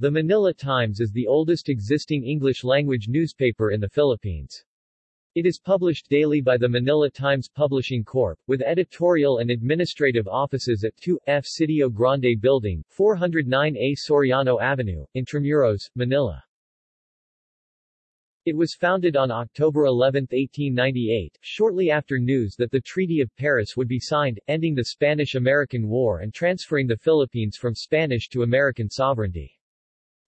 The Manila Times is the oldest existing English-language newspaper in the Philippines. It is published daily by the Manila Times Publishing Corp., with editorial and administrative offices at 2F Sitio Grande Building, 409A Soriano Avenue, Intramuros, Manila. It was founded on October 11, 1898, shortly after news that the Treaty of Paris would be signed, ending the Spanish-American War and transferring the Philippines from Spanish to American sovereignty.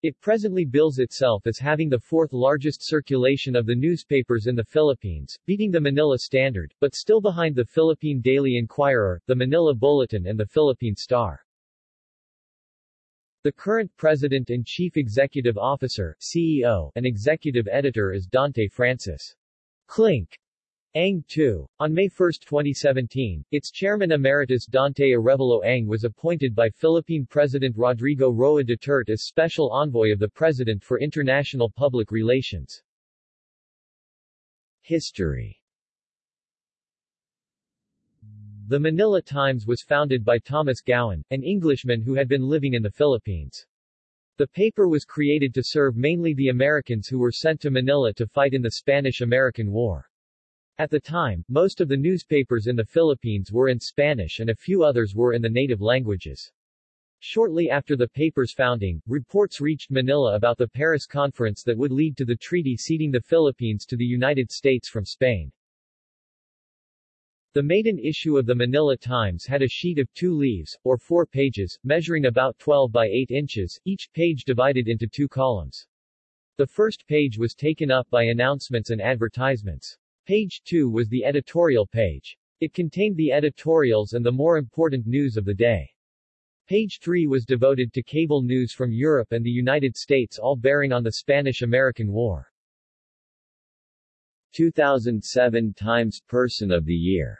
It presently bills itself as having the fourth largest circulation of the newspapers in the Philippines, beating the Manila Standard, but still behind the Philippine Daily Inquirer, the Manila Bulletin and the Philippine Star. The current President and Chief Executive Officer CEO, and Executive Editor is Dante Francis Klink Ang Tu. On May 1, 2017, its Chairman Emeritus Dante Arevalo Ang was appointed by Philippine President Rodrigo Roa Duterte as Special Envoy of the President for International Public Relations. History the Manila Times was founded by Thomas Gowan, an Englishman who had been living in the Philippines. The paper was created to serve mainly the Americans who were sent to Manila to fight in the Spanish-American War. At the time, most of the newspapers in the Philippines were in Spanish and a few others were in the native languages. Shortly after the paper's founding, reports reached Manila about the Paris Conference that would lead to the treaty ceding the Philippines to the United States from Spain. The maiden issue of the Manila Times had a sheet of two leaves, or four pages, measuring about 12 by 8 inches, each page divided into two columns. The first page was taken up by announcements and advertisements. Page 2 was the editorial page. It contained the editorials and the more important news of the day. Page 3 was devoted to cable news from Europe and the United States all bearing on the Spanish-American War. 2007 Times Person of the Year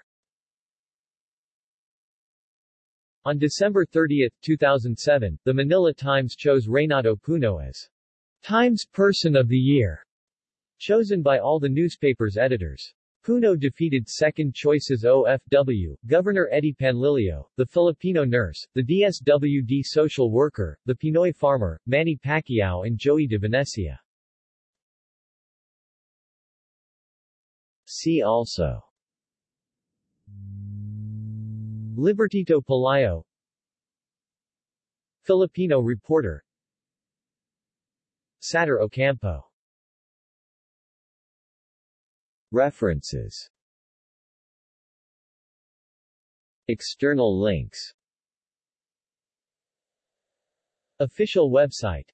On December 30, 2007, the Manila Times chose Reynato Puno as Times Person of the Year, chosen by all the newspaper's editors. Puno defeated second choices OFW, Governor Eddie Panlilio, the Filipino nurse, the DSWD social worker, the Pinoy farmer, Manny Pacquiao and Joey de Venecia. See also Libertito Pelayo Filipino reporter Satur Ocampo References. External links. Official website